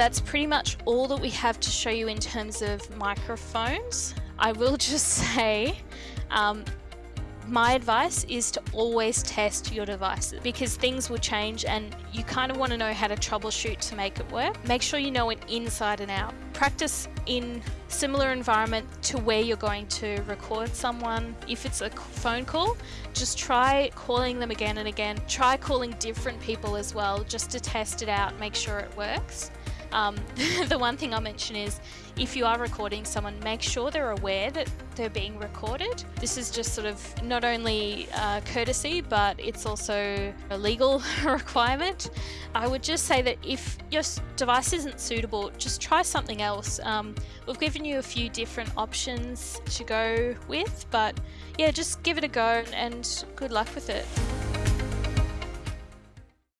that's pretty much all that we have to show you in terms of microphones. I will just say um, my advice is to always test your devices because things will change and you kind of want to know how to troubleshoot to make it work. Make sure you know it inside and out. Practice in similar environment to where you're going to record someone. If it's a phone call, just try calling them again and again. Try calling different people as well just to test it out, make sure it works. Um, the one thing I'll mention is if you are recording someone, make sure they're aware that they're being recorded. This is just sort of not only uh, courtesy, but it's also a legal requirement. I would just say that if your device isn't suitable, just try something else. Um, we've given you a few different options to go with, but yeah, just give it a go and good luck with it.